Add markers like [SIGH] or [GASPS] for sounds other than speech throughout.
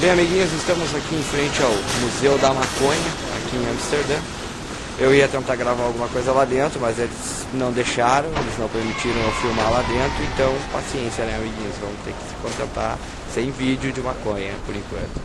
Bem, amiguinhos, estamos aqui em frente ao Museu da Maconha, aqui em Amsterdã. Eu ia tentar gravar alguma coisa lá dentro, mas eles não deixaram, eles não permitiram eu filmar lá dentro, então paciência, né, amiguinhos? Vamos ter que se contentar sem vídeo de maconha por enquanto.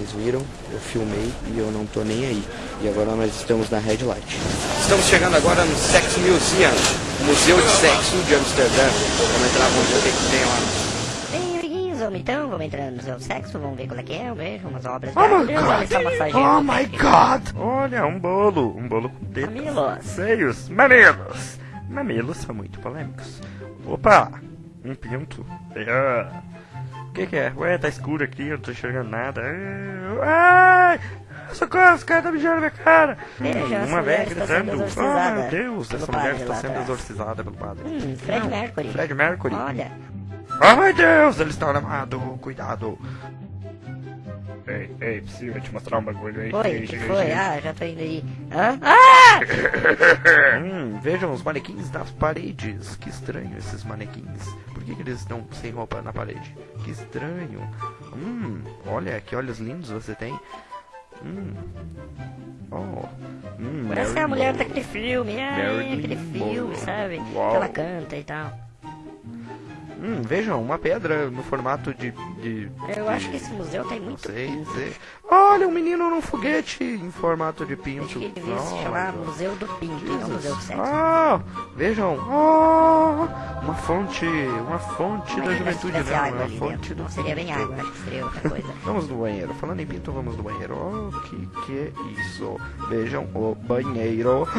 Vocês viram, eu filmei e eu não tô nem aí. E agora nós estamos na Red Light. Estamos chegando agora no Sex Museum, Museu de Sexo de Amsterdã. Vamos entrar, vamos ver o que que tem lá. Bem, amiguinhos, vamos então, vamos entrar no Museu do Sexo, vamos ver qual é que é, beijo, umas obras. Oh my massageando Oh my god! Olha, um bolo. Um bolo com tetas. Mamilos. Seios. Mamilos. Mamilos são muito polêmicos. Opa! Um pinto. Ah. O que, que é? Ué, tá escuro aqui, eu não tô enxergando nada. Ah, Ai! Socorro, os caras tá mijando na minha cara! Hum, uma velha gritando. Oh exorcizada meu Deus, essa mulher está sendo atrás. exorcizada pelo padre. Hum, Fred Não, Mercury. Fred Mercury. Olha, Oh meu Deus, ele está armado, cuidado. Ei, ei, preciso te mostrar um bagulho aí. Ei, que ei, foi? ei. Ah, já tô indo aí. Hã? Ah! [LAUGHS] Hum, vejam os manequins das paredes. Que estranho esses manequins. Por que, que eles estão sem roupa na parede? Que estranho. Hum, olha que olhos lindos você tem. Hum. Oh. Hum, Parece que é a mulher daquele filme, ai, Marilyn aquele filme, Monroe. sabe? Uau. Que ela canta e tal. Hum, vejam, uma pedra no formato de. de Eu acho que esse museu tem não muito sei, pinto. sei. Olha, um menino num foguete em formato de pinto. Acho que devia se chamar Museu do Pinto, e não Museu do Sexo. Ah, vejam, oh, uma fonte, uma fonte da juventude, não, é água uma fonte do seria bem água, acho que seria outra coisa. [LAUGHS] Vamos no banheiro. Falando em pinto, vamos no banheiro. Oh, que que é isso? Vejam o banheiro. [GASPS]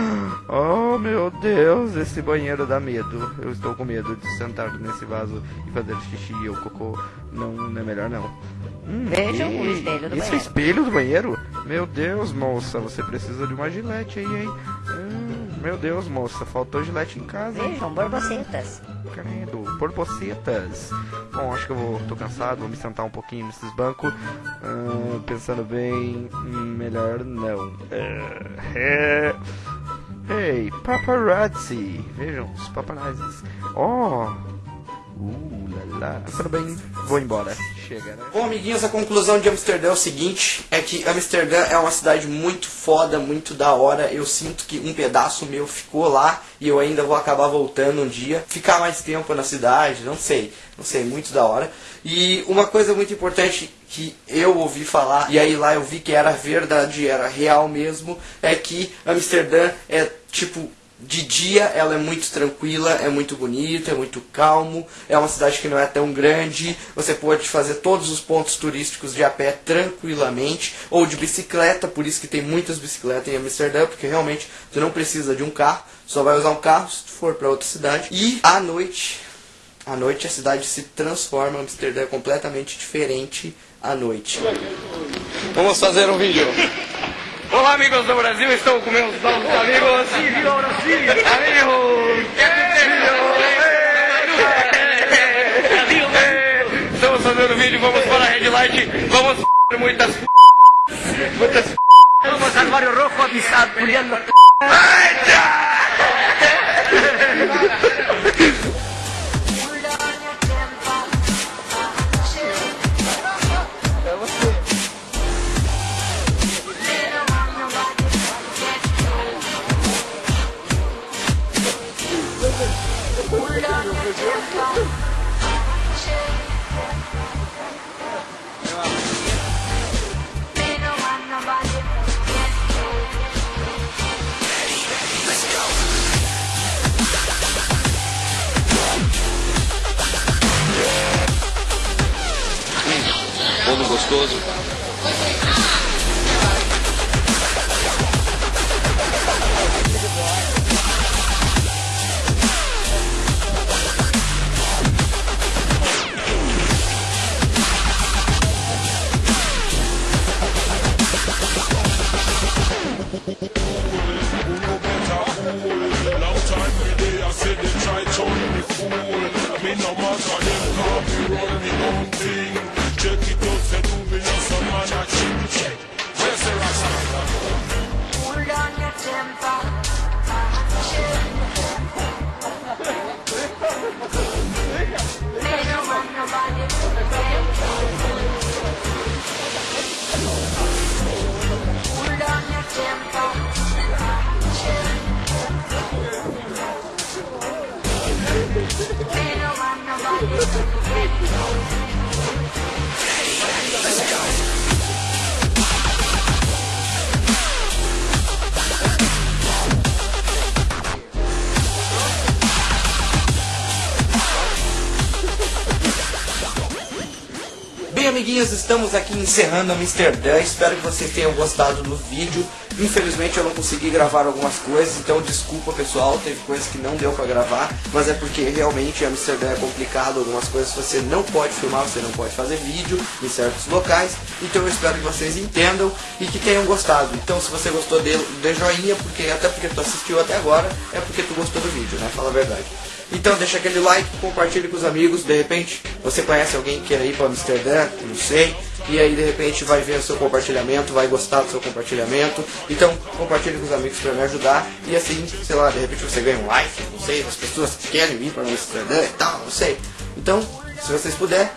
Oh, meu Deus, esse banheiro dá medo. Eu estou com medo de sentar nesse vaso e fazer xixi ou cocô. Não, não é melhor não. Hum, Vejam e- o espelho do Isso é banheiro. espelho do banheiro? Meu Deus, moça, você precisa de uma gilete aí, hein? Hum, meu Deus, moça, faltou gilete em casa. Vejam, borbocetas. Credo, borbocetas. Bom, acho que eu vou, tô cansado, vou me sentar um pouquinho nesses bancos. Ah, pensando bem, hum, melhor não. É, é... Ei, paparazzi. Vejam, os paparazzis. Oh, uh, lá. Pensando bem, vou embora. Chega, né? Bom, amiguinhos, a conclusão de Amsterdã é o seguinte: é que Amsterdã é uma cidade muito foda, muito da hora. Eu sinto que um pedaço meu ficou lá e eu ainda vou acabar voltando um dia. Ficar mais tempo na cidade, não sei, não sei, muito da hora. E uma coisa muito importante que eu ouvi falar, e aí lá eu vi que era verdade, era real mesmo, é que Amsterdã é tipo de dia ela é muito tranquila, é muito bonita, é muito calmo, é uma cidade que não é tão grande, você pode fazer todos os pontos turísticos de a pé tranquilamente, ou de bicicleta, por isso que tem muitas bicicletas em Amsterdã, porque realmente você não precisa de um carro, só vai usar um carro se for para outra cidade. E à noite, à noite a cidade se transforma, Amsterdã é completamente diferente à noite. Vamos fazer um vídeo. Olá amigos do Brasil, estou com meus novos amigos. Viva Brasil! Amigos! Estamos fazendo vídeo, vamos para a Red Light, vamos muitas f***, muitas. Vamos al barrio rojo pulando. Bolo gostoso. Amiguinhos, estamos aqui encerrando Amsterdã. Espero que vocês tenham gostado do vídeo. Infelizmente eu não consegui gravar algumas coisas, então desculpa pessoal, teve coisas que não deu pra gravar, mas é porque realmente Amsterdã é complicado, algumas coisas você não pode filmar, você não pode fazer vídeo em certos locais, então eu espero que vocês entendam e que tenham gostado. Então se você gostou dele, dê joinha, porque até porque tu assistiu até agora, é porque tu gostou do vídeo, né? Fala a verdade. Então deixa aquele like, compartilhe com os amigos, de repente você conhece alguém que quer ir para Amsterdã, não sei, e aí de repente vai ver o seu compartilhamento, vai gostar do seu compartilhamento. Então compartilhe com os amigos para me ajudar e assim, sei lá, de repente você ganha um like, não sei, das pessoas que querem vir para Amsterdã e tal, não sei. Então, se vocês puderem,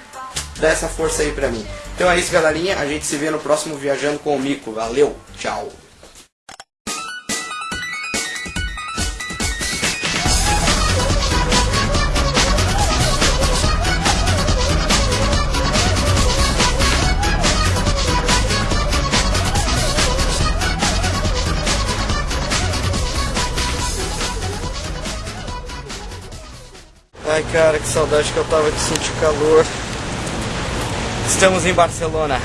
dá essa força aí pra mim. Então é isso, galerinha, a gente se vê no próximo Viajando com o Mico. Valeu, tchau. Ai, cara, que saudade que eu tava de sentir calor. Estamos em Barcelona.